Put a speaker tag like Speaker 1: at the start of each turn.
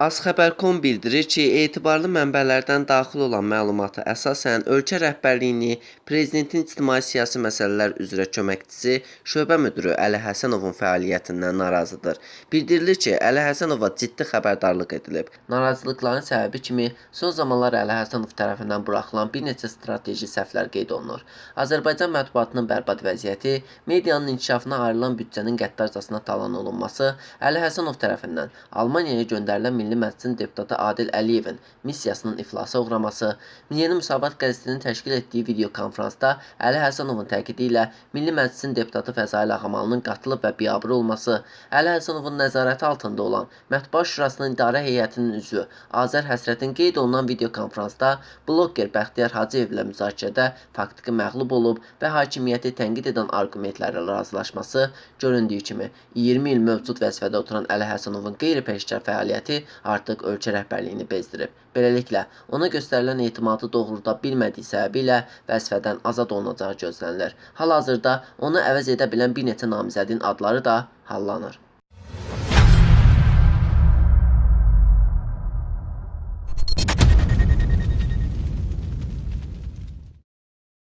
Speaker 1: Azxəbər.com bildirir ki, etibarlı mənbələrdən daxil olan məlumata əsasən ölkə rəhbərliyini prezidentin ictimai-siyasi məsələlər üzrə köməkçisi, şöbə müdiri Əli Həsənovun fəaliyyətindən narazıdır. Bildirilir ki, Əli Həsənova ciddi xəbərdarlıq edilib. Narazılıqların səbəbi kimi son zamanlar Əli Həsənov tərəfindən buraxılan bir neçə strateji səhvlər qeyd olunur. Azərbaycan mətbuatının bərbad vəziyyəti, medianın inkişafına ayrılan büdcənin qəddarcasına talan olunması, Əli Həsənov tərəfindən Almaniyaya göndərilən Milli Məclisin deputatı Adil Əliyevin missiyasının iflasa uğraması, Yeni Müsavat qəzetinin təşkil etdiyi videokonfransda Əli Həsənovun təkidi ilə Milli Məclisin deputatı Fəzail Ağamalının qatılıb və biabır olması, Əli Həsənovun nəzarəti altında olan Mətbuat Şurasının idarə heyətinin üzvü Azər Həsrətin qeyd olunan videokonfransda bloger Bəxtiyar Hacıyevlə müzakirədə faktiki məğlub olub və hakimiyyəti tənqid edən arqumentlərlə razılaşması göründüyü kimi 20 il mövcud vəzifədə oturan Əli Həsənovun qeyri-peşəkar fəaliyyəti artıq ölkə rəhbərliyini bezdirib. Beləliklə, ona göstərilən etimadı doğrulda bilmədiyi səbəbilə vəzifədən azad olunacağı gözlənilir. Hal-hazırda onu əvəz edə bilən bir neçə namizədin adları da hallanır.